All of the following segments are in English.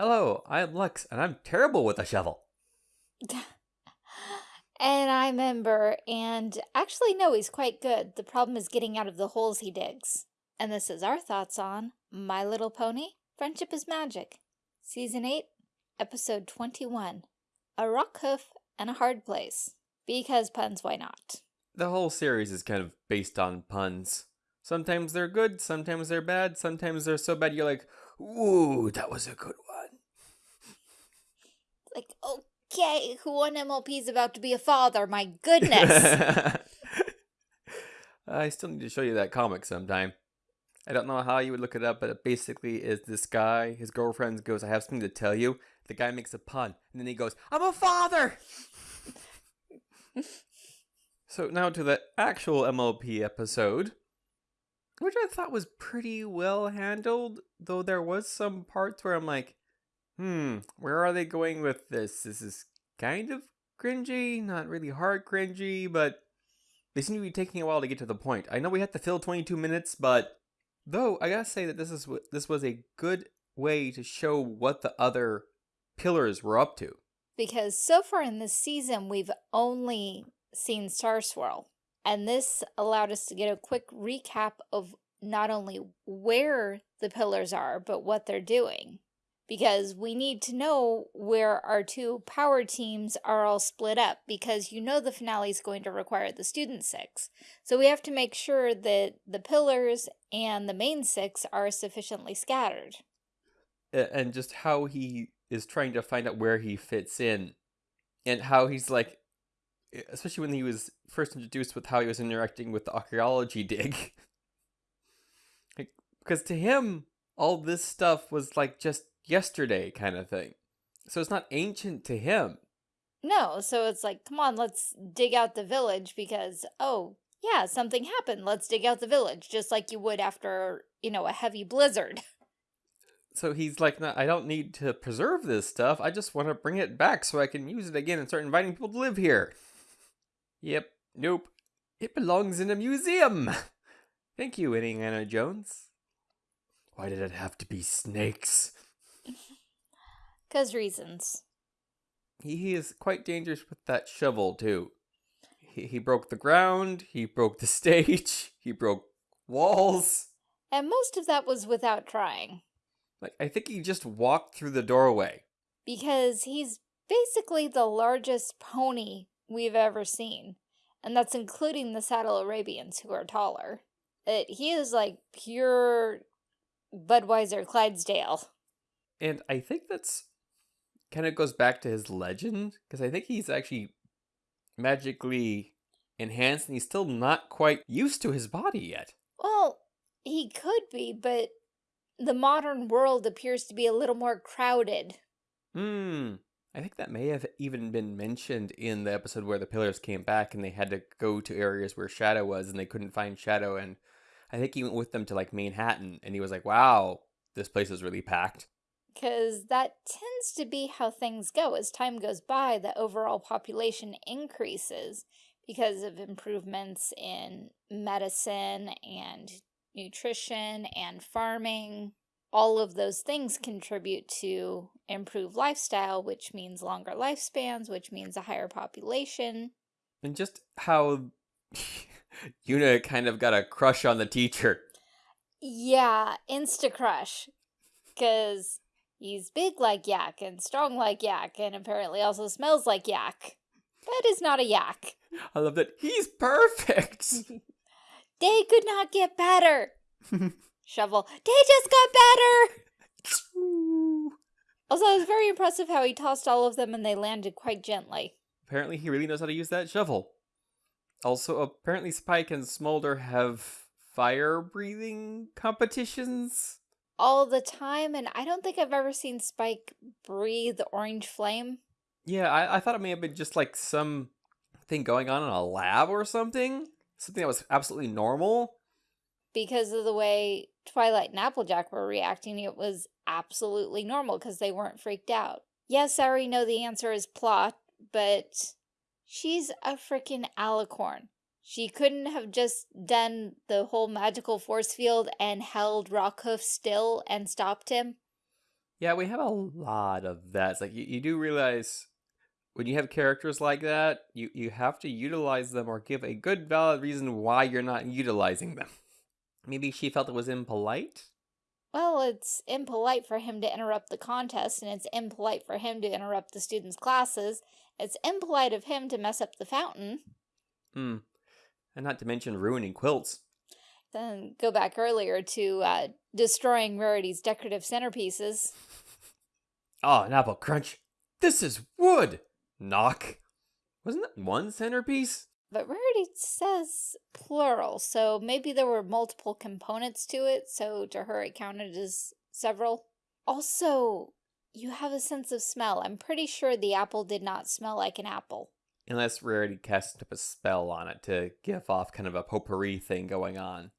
Hello, I'm Lux, and I'm terrible with a shovel. and I'm Ember, and actually, no, he's quite good. The problem is getting out of the holes he digs. And this is our thoughts on My Little Pony, Friendship is Magic, Season 8, Episode 21, A Rockhoof and a Hard Place. Because puns, why not? The whole series is kind of based on puns. Sometimes they're good, sometimes they're bad, sometimes they're so bad you're like, ooh, that was a good one. Like, okay, who on MLP is about to be a father? My goodness. I still need to show you that comic sometime. I don't know how you would look it up, but it basically is this guy, his girlfriend goes, I have something to tell you. The guy makes a pun, and then he goes, I'm a father! so now to the actual MLP episode, which I thought was pretty well handled, though there was some parts where I'm like, hmm, where are they going with this? This is kind of cringy, not really hard cringy, but they seem to be taking a while to get to the point. I know we had to fill 22 minutes, but though I gotta say that this is this was a good way to show what the other pillars were up to. Because so far in this season, we've only seen Star Swirl. And this allowed us to get a quick recap of not only where the pillars are, but what they're doing. Because we need to know where our two power teams are all split up, because you know the finale is going to require the student six. So we have to make sure that the pillars and the main six are sufficiently scattered. And just how he is trying to find out where he fits in, and how he's like, especially when he was first introduced with how he was interacting with the archaeology dig. Because to him, all this stuff was like just yesterday kind of thing. So it's not ancient to him. No, so it's like, come on, let's dig out the village because, oh, yeah, something happened. Let's dig out the village, just like you would after, you know, a heavy blizzard. So he's like, no, I don't need to preserve this stuff. I just want to bring it back so I can use it again and start inviting people to live here. Yep, nope. It belongs in a museum. Thank you, Indiana Jones. Why did it have to be snakes? Cause reasons. He he is quite dangerous with that shovel, too. He, he broke the ground, he broke the stage, he broke walls. And most of that was without trying. Like, I think he just walked through the doorway. Because he's basically the largest pony we've ever seen. And that's including the Saddle Arabians, who are taller. It, he is like pure Budweiser Clydesdale. And I think that's kind of goes back to his legend, because I think he's actually magically enhanced and he's still not quite used to his body yet. Well, he could be, but the modern world appears to be a little more crowded. Hmm. I think that may have even been mentioned in the episode where the pillars came back and they had to go to areas where Shadow was and they couldn't find Shadow. And I think he went with them to like Manhattan and he was like, wow, this place is really packed. Because that tends to be how things go. As time goes by, the overall population increases because of improvements in medicine and nutrition and farming. All of those things contribute to improved lifestyle, which means longer lifespans, which means a higher population. And just how Yona kind of got a crush on the teacher. Yeah, insta crush. Because he's big like yak and strong like yak and apparently also smells like yak. That is not a yak. I love that. He's perfect. they could not get better. Shovel. They just got better. also, it was very impressive how he tossed all of them and they landed quite gently. Apparently, he really knows how to use that shovel. Also, apparently Spike and Smolder have fire breathing competitions. All the time, and I don't think I've ever seen Spike breathe orange flame. Yeah, I, I thought it may have been just like some thing going on in a lab or something. Something that was absolutely normal. Because of the way Twilight and Applejack were reacting, it was absolutely normal because they weren't freaked out. Yes, I already know the answer is plot, but She's a freaking alicorn. She couldn't have just done the whole magical force field and held Rockhoof still and stopped him. Yeah, we have a lot of that. It's like you, you do realize when you have characters like that, you, you have to utilize them or give a good valid reason why you're not utilizing them. Maybe she felt it was impolite? Well, it's impolite for him to interrupt the contest, and it's impolite for him to interrupt the students' classes. It's impolite of him to mess up the fountain. Hmm. And not to mention ruining quilts. Then go back earlier to uh, destroying Rarity's decorative centerpieces. Oh, an apple crunch. This is wood. Knock. Wasn't that one centerpiece? But Rarity says plural, so maybe there were multiple components to it, so to her it counted as several. Also, you have a sense of smell. I'm pretty sure the apple did not smell like an apple. Unless Rarity cast up a spell on it to give off kind of a potpourri thing going on.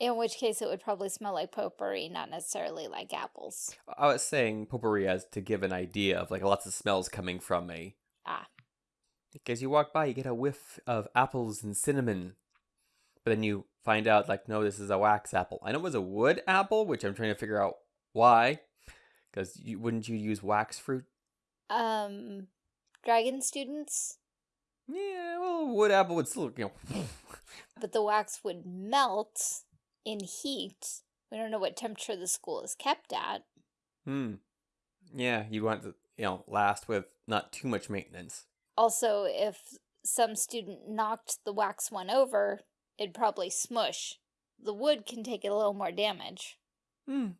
In which case it would probably smell like potpourri, not necessarily like apples. I was saying potpourri as to give an idea of like lots of smells coming from me. Ah. Because you walk by, you get a whiff of apples and cinnamon. But then you find out, like, no, this is a wax apple. I know it was a wood apple, which I'm trying to figure out why. Because you, wouldn't you use wax fruit? Um, dragon students? Yeah, well, wood apple would still, you know. but the wax would melt in heat. We don't know what temperature the school is kept at. Hmm. Yeah, you'd want to, you know, last with not too much maintenance. Also, if some student knocked the wax one over, it'd probably smush. The wood can take a little more damage. Hmm.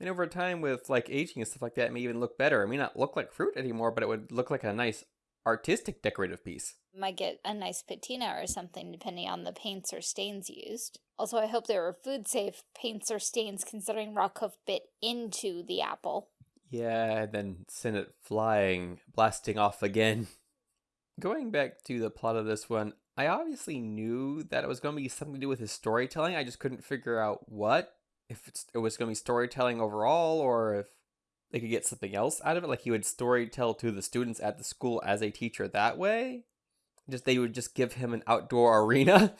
And over time, with like aging and stuff like that, it may even look better. It may not look like fruit anymore, but it would look like a nice artistic decorative piece. Might get a nice patina or something depending on the paints or stains used. Also, I hope there were food safe paints or stains considering Rockhoof bit into the apple. Yeah, and then send it flying, blasting off again. Going back to the plot of this one, I obviously knew that it was going to be something to do with his storytelling. I just couldn't figure out what. If it was going to be storytelling overall, or if they could get something else out of it. Like he would story tell to the students at the school as a teacher that way. Just they would just give him an outdoor arena.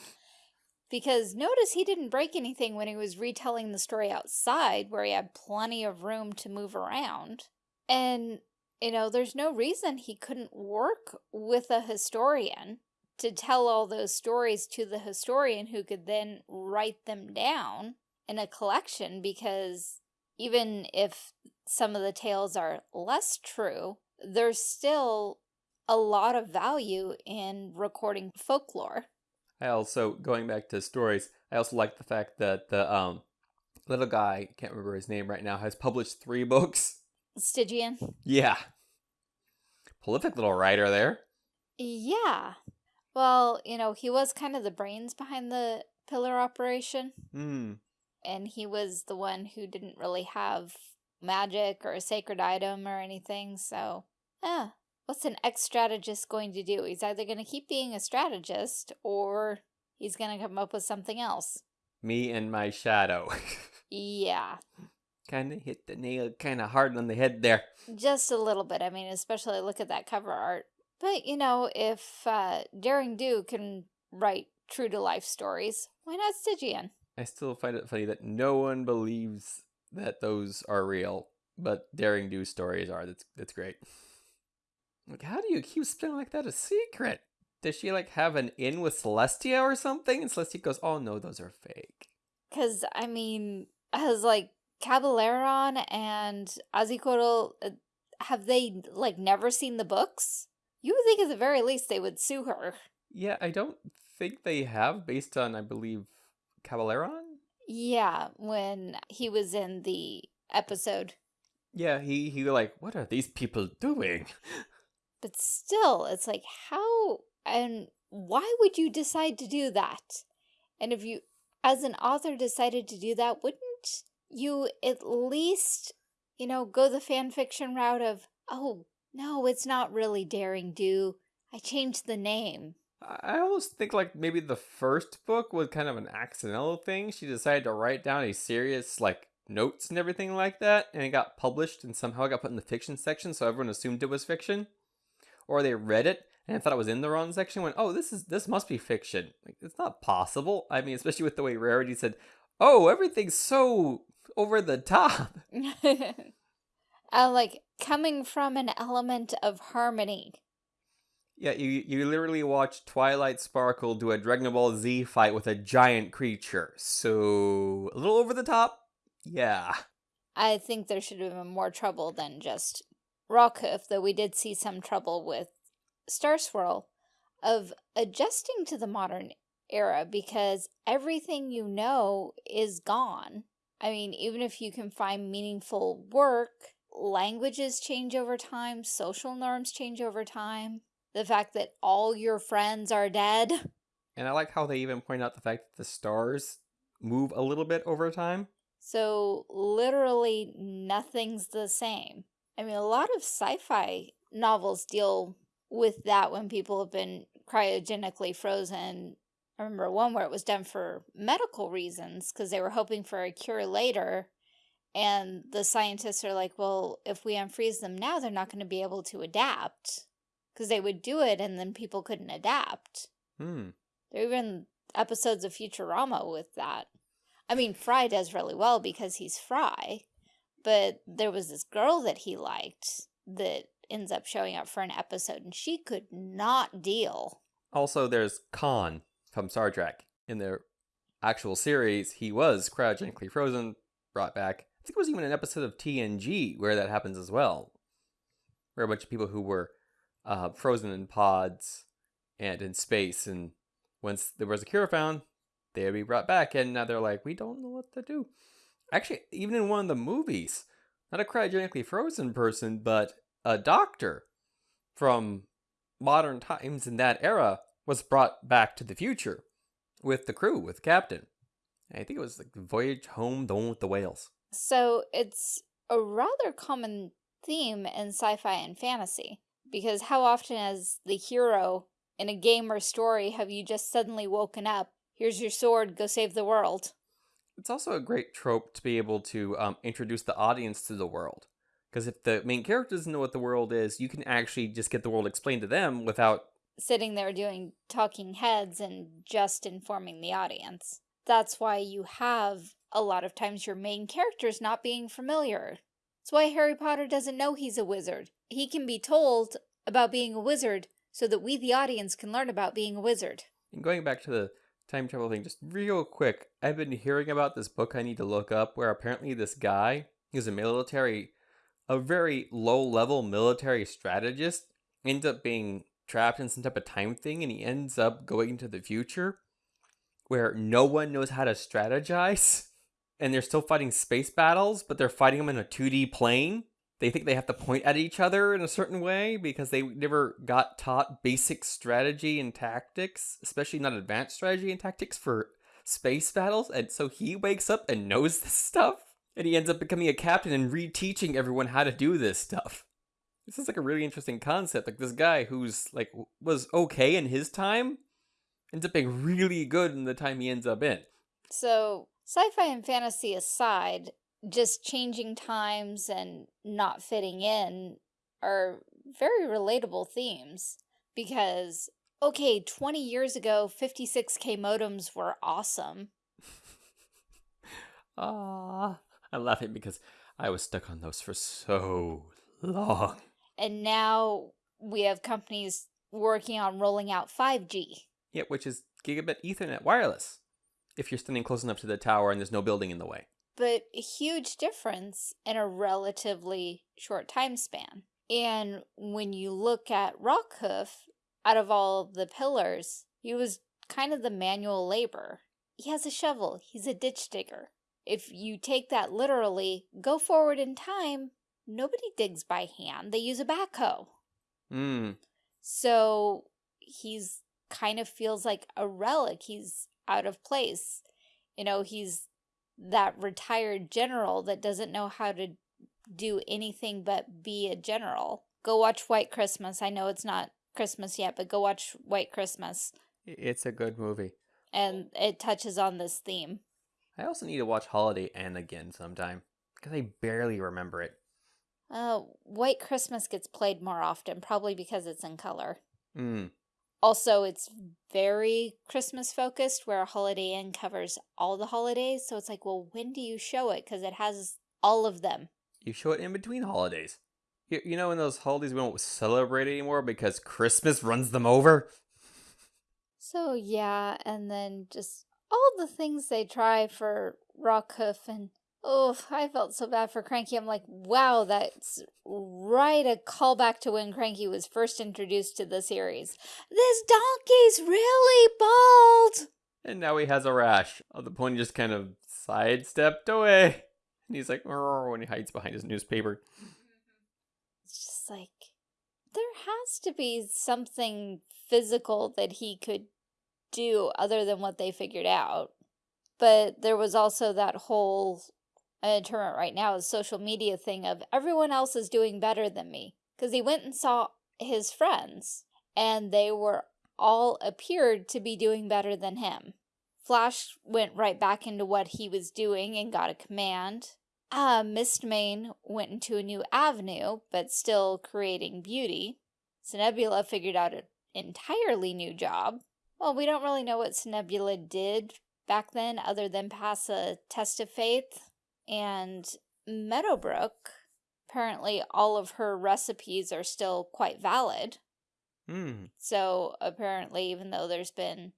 Because notice he didn't break anything when he was retelling the story outside, where he had plenty of room to move around. And, you know, there's no reason he couldn't work with a historian to tell all those stories to the historian who could then write them down in a collection because even if some of the tales are less true, there's still a lot of value in recording folklore. I also, going back to stories, I also like the fact that the um little guy, can't remember his name right now, has published three books. Stygian? Yeah. Prolific little writer there. Yeah. Well, you know, he was kind of the brains behind the pillar operation. Hmm. And he was the one who didn't really have magic or a sacred item or anything, so... Yeah, what's an ex-strategist going to do? He's either going to keep being a strategist or he's going to come up with something else. Me and my shadow. yeah. kind of hit the nail kind of hard on the head there. Just a little bit. I mean, especially look at that cover art. But, you know, if uh, Daring Do can write true-to-life stories, why not Stygian? I still find it funny that no one believes that those are real, but Daring Do stories are. That's, that's great. Like, how do you keep something like that a secret? Does she, like, have an in with Celestia or something? And Celestia goes, oh, no, those are fake. Because, I mean, has, like, Caballeron and Ahuizotl, uh, have they, like, never seen the books? You would think at the very least they would sue her. Yeah, I don't think they have, based on, I believe, Caballeron? Yeah, when he was in the episode. Yeah, he, he like, what are these people doing? But still, it's like, how and why would you decide to do that? And if you, as an author, decided to do that, wouldn't you at least, you know, go the fan fiction route of, oh, no, it's not really Daring Do. I changed the name. I almost think like maybe the first book was kind of an accidental thing. She decided to write down a serious like notes and everything like that, and it got published and somehow it got put in the fiction section, so everyone assumed it was fiction or they read it and thought it was in the wrong section went oh this is this must be fiction like it's not possible i mean especially with the way rarity said oh everything's so over the top Uh, like coming from an element of harmony. Yeah, you you literally watch Twilight Sparkle do a Dragon Ball Z fight with a giant creature. So a little over the top. Yeah. I think there should have been more trouble than just Rockhoof, though we did see some trouble with Star Swirl of adjusting to the modern era because everything you know is gone. I mean, even if you can find meaningful work, languages change over time, social norms change over time. The fact that all your friends are dead. And I like how they even point out the fact that the stars move a little bit over time. So literally nothing's the same. I mean, a lot of sci-fi novels deal with that when people have been cryogenically frozen. I remember one where it was done for medical reasons because they were hoping for a cure later. And the scientists are like, well, if we unfreeze them now, they're not going to be able to adapt. Because they would do it and then people couldn't adapt. Hmm. There are even episodes of Futurama with that. I mean, Fry does really well because he's Fry. But there was this girl that he liked that ends up showing up for an episode and she could not deal. Also, there's Khan from Star Trek. In the actual series, he was cryogenically frozen, brought back. I think it was even an episode of TNG where that happens as well. Where a bunch of people who were uh, frozen in pods and in space, and once there was a cure found, they would be brought back, and now they're like, we don't know what to do. Actually, even in one of the movies, not a cryogenically frozen person, but a doctor from modern times in that era was brought back to the future with the crew, with the captain. I think it was like Voyage Home, the one with the whales. So it's a rather common theme in sci-fi and fantasy. Because how often as the hero in a game or story have you just suddenly woken up, here's your sword, go save the world? It's also a great trope to be able to um, introduce the audience to the world. Because if the main character doesn't know what the world is, you can actually just get the world explained to them without sitting there doing talking heads and just informing the audience. That's why you have a lot of times your main characters not being familiar. That's why Harry Potter doesn't know he's a wizard. He can be told about being a wizard so that we, the audience, can learn about being a wizard. And going back to the time travel thing, just real quick, I've been hearing about this book I need to look up where apparently this guy is a military a very low level military strategist ends up being trapped in some type of time thing and he ends up going into the future where no one knows how to strategize and they're still fighting space battles but they're fighting them in a 2D plane. They think they have to point at each other in a certain way because they never got taught basic strategy and tactics, especially not advanced strategy and tactics for space battles. And so he wakes up and knows this stuff and he ends up becoming a captain and reteaching everyone how to do this stuff. This is like a really interesting concept. Like this guy who's like was okay in his time ends up being really good in the time he ends up in. So, sci-fi and fantasy aside, just changing times and not fitting in are very relatable themes because okay, 20 years ago 56k modems were awesome. Ah. I'm laughing because I was stuck on those for so long. And now we have companies working on rolling out 5G. Yeah, which is gigabit Ethernet wireless. If you're standing close enough to the tower and there's no building in the way. But a huge difference in a relatively short time span. And when you look at Rockhoof, out of all the pillars, he was kind of the manual labor. He has a shovel. He's a ditch digger if you take that literally, go forward in time, nobody digs by hand. They use a backhoe. Mm. So he's kind of feels like a relic. He's out of place. You know, he's that retired general that doesn't know how to do anything but be a general. Go watch White Christmas. I know it's not Christmas yet, but go watch White Christmas. It's a good movie. And it touches on this theme. I also need to watch Holiday Inn again sometime because I barely remember it. Uh, White Christmas gets played more often, probably because it's in color. Mm. Also, it's very Christmas focused, where Holiday Inn covers all the holidays. So it's like, well, when do you show it? Because it has all of them. You show it in between holidays. You, you know, in those holidays we don't celebrate anymore because Christmas runs them over? So yeah, and then just all the things they try for Rockhoof and oh, I felt so bad for Cranky. I'm like, wow, that's right a callback to when Cranky was first introduced to the series. This donkey's really bald. And now he has a rash. Oh, the pony just kind of sidestepped away. And he's like, when he hides behind his newspaper. It's just like, there has to be something physical that he could do other than what they figured out. But there was also that whole, I determine right now, is social media thing of everyone else is doing better than me. Because he went and saw his friends, and they were all appeared to be doing better than him. Flash went right back into what he was doing and got a command. Uh, Mistmane went into a new avenue, but still creating beauty. Nebula figured out an entirely new job. Well, we don't really know what Nebula did back then other than pass a test of faith. And Meadowbrook, apparently all of her recipes are still quite valid. Hmm. So apparently, even though there's been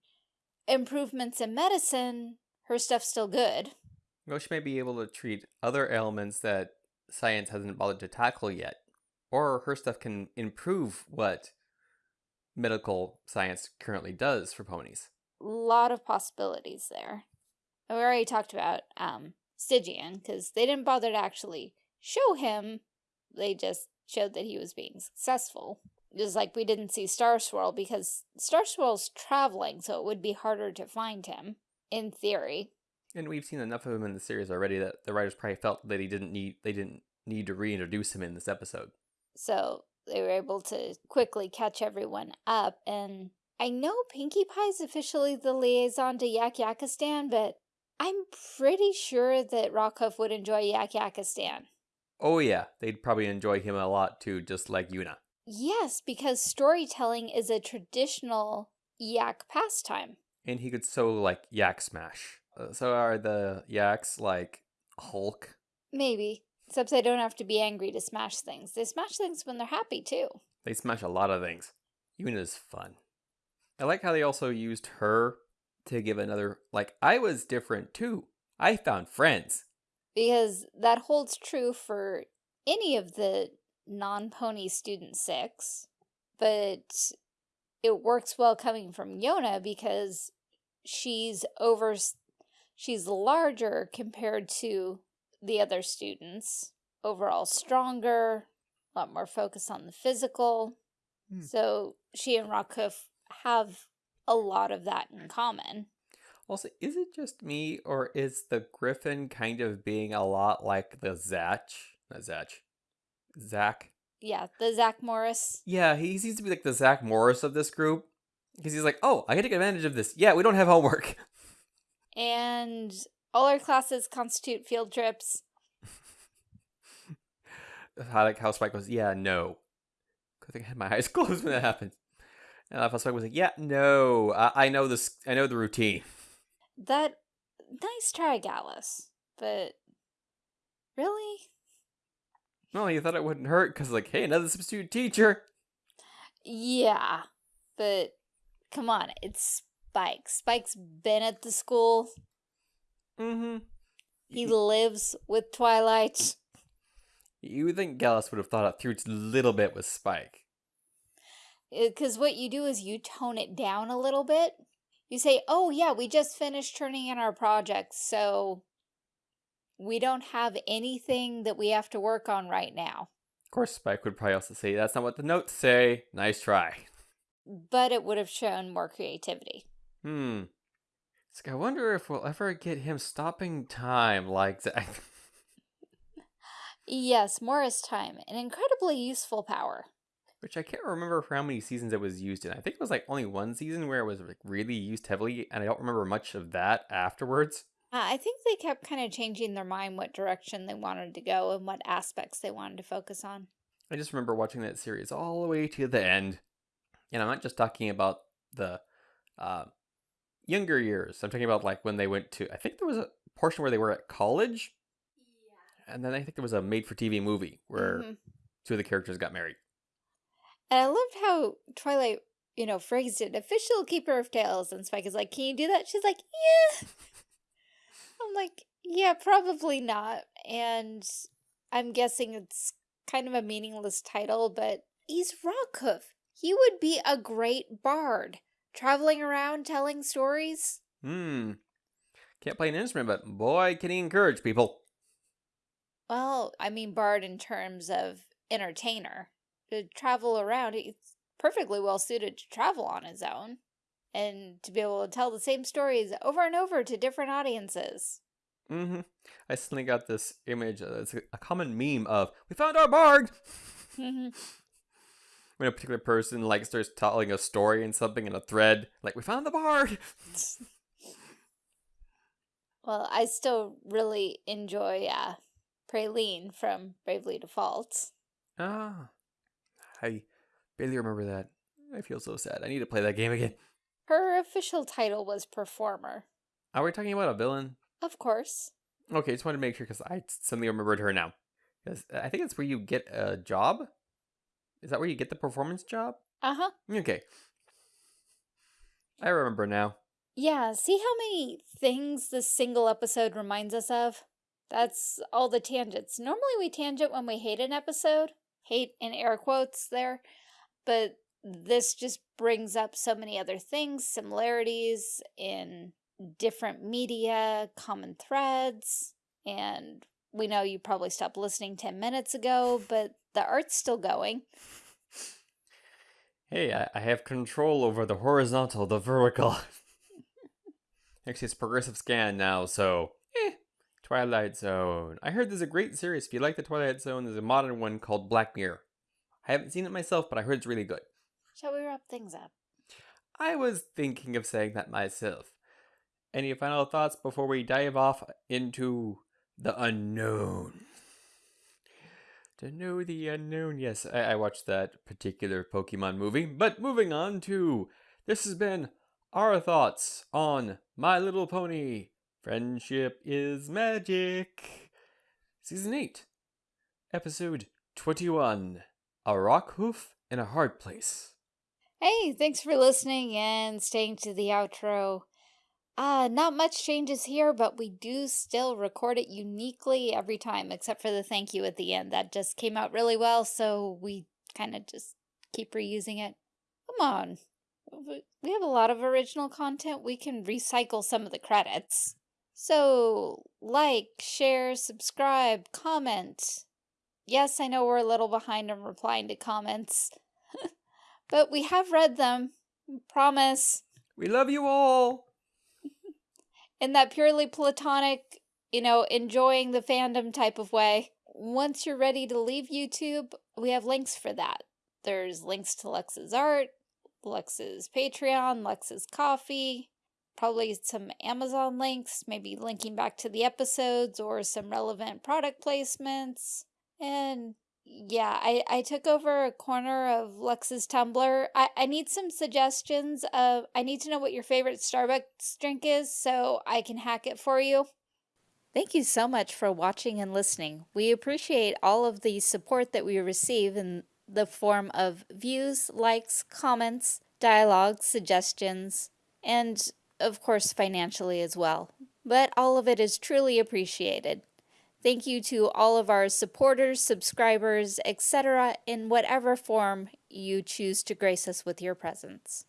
improvements in medicine, her stuff's still good. Well, she may be able to treat other ailments that science hasn't bothered to tackle yet. Or her stuff can improve what medical science currently does for ponies. A lot of possibilities there. We already talked about um, Stygian, because they didn't bother to actually show him. They just showed that he was being successful. Just like we didn't see Star Swirl, because Star Swirl's traveling, so it would be harder to find him, in theory. And we've seen enough of him in the series already that the writers probably felt that he didn't need they didn't need to reintroduce him in this episode. So they were able to quickly catch everyone up. And I know Pinkie Pie's officially the liaison to Yakyakistan, but I'm pretty sure that Rockhoof would enjoy Yakyakistan. Oh yeah, they'd probably enjoy him a lot too, just like Yona. Yes, because storytelling is a traditional Yak pastime. And he could so like yak smash. Uh, so are the yaks like Hulk? Maybe. Except they don't have to be angry to smash things. They smash things when they're happy, too. They smash a lot of things. Yona's fun. I like how they also used her to give another like I was different too. I found friends. Because that holds true for any of the non-pony student six. But it works well coming from Yona because she's over she's larger compared to the other students overall stronger a lot more focus on the physical Hmm. so she and Rockhoof have a lot of that in common Also, is it just me or is the Griffin kind of being a lot like the Zach? Not Zach. Zach. yeah the Zach Morris Yeah, he seems to be like the Zach Morris of this group. Because he's like, oh, I can take advantage of this. Yeah, we don't have homework. and all our classes constitute field trips I like how Spike goes, yeah, no. I think I had my eyes closed when that happened. And I love how Spike was like, yeah, no, I, I know this, I know the routine. that nice try Gallus but really Well, you thought it wouldn't hurt because, like, hey, another substitute teacher. Yeah, but come on, it's Spike. Spike's been at the school. Mm-hmm. He lives with Twilight. You would think Gallus would have thought it through a little bit with Spike. Because what you do is you tone it down a little bit. You say, oh yeah, we just finished turning in our projects, so we don't have anything that we have to work on right now. Of course, Spike would probably also say, that's not what the notes say. Nice try. But it would have shown more creativity. Hmm. It's like, I wonder if we'll ever get him stopping time like that. Yes, Morris time, an incredibly useful power. Which I can't remember for how many seasons it was used in. I think it was like only one season where it was like really used heavily, and I don't remember much of that afterwards. Uh, I think they kept kind of changing their mind what direction they wanted to go and what aspects they wanted to focus on. I just remember watching that series all the way to the end. And I'm not just talking about the uh, younger years. I'm talking about like when they went to, I think there was a portion where they were at college. and then I think there was a made-for-TV movie where Mhm. two of the characters got married. And I loved how Twilight, you know, phrased it, official keeper of tales. And Spike is like, can you do that? She's like, yeah. I'm like, yeah, probably not. And I'm guessing it's kind of a meaningless title, but he's Rockhoof. He would be a great bard, traveling around telling stories. Hmm. Can't play an instrument, but boy, can he encourage people. Well, I mean, bard in terms of entertainer. To travel around, he's perfectly well suited to travel on his own. And to be able to tell the same stories over and over to different audiences. Mm-hmm. I suddenly got this image. Uh, it's a, common meme of "We found our bard." Mhm. when a particular person like starts telling a story and something in a thread, like "We found the bard." well, I still really enjoy uh, Praline from Bravely Default. Ah, I barely remember that. I feel so sad. I need to play that game again. Her official title was Performer. Are we talking about a villain? Of course. Okay, just wanted to make sure because I suddenly remembered her now. Because I think it's where you get a job. Is that where you get the performance job? Uh-huh. Okay. I remember now. Yeah, see how many things this single episode reminds us of? That's all the tangents. Normally we tangent when we hate an episode. Hate in air quotes there. But this just brings up so many other things, similarities in different media, common threads, and we know you probably stopped listening 10 minutes ago, but the art's still going. Hey, I, I have control over the horizontal, the vertical. Actually, it's progressive scan now, so. Twilight Zone. I heard there's a great series. If you like the Twilight Zone, there's a modern one called Black Mirror. I haven't seen it myself, but I heard it's really good. Shall we wrap things up? I was thinking of saying that myself. Any final thoughts before we dive off into the unknown? To know the unknown. Yes, I, I watched that particular Pokemon movie. But moving on to this has been our thoughts on My Little Pony. Friendship is magic. Season 8, Episode 21 A Rockhoof in a Hard Place. Hey, thanks for listening and staying to the outro. Uh, not much changes here, but we do still record it uniquely every time, except for the thank you at the end. That just came out really well, so we kind of just keep reusing it. Come on. We we have a lot of original content. We can recycle some of the credits. So, like, share, subscribe, comment. Yes, I know we're a little behind on replying to comments. But we have read them. Promise. We love you all! In that purely platonic, you know, enjoying the fandom type of way. Once you're ready to leave YouTube, we have links for that. There's links to Lex's art, Lex's Patreon, Lex's coffee, probably some Amazon links, maybe linking back to the episodes or some relevant product placements. And yeah, I, I took over a corner of Lex's Tumblr. I, I need some suggestions of I need to know what your favorite Starbucks drink is so I can hack it for you. Thank you so much for watching and listening. We appreciate all of the support that we receive in the form of views, likes, comments, dialogue, suggestions, and of course financially as well. But all of it is truly appreciated. Thank you to all of our supporters, subscribers, etc., in whatever form you choose to grace us with your presence.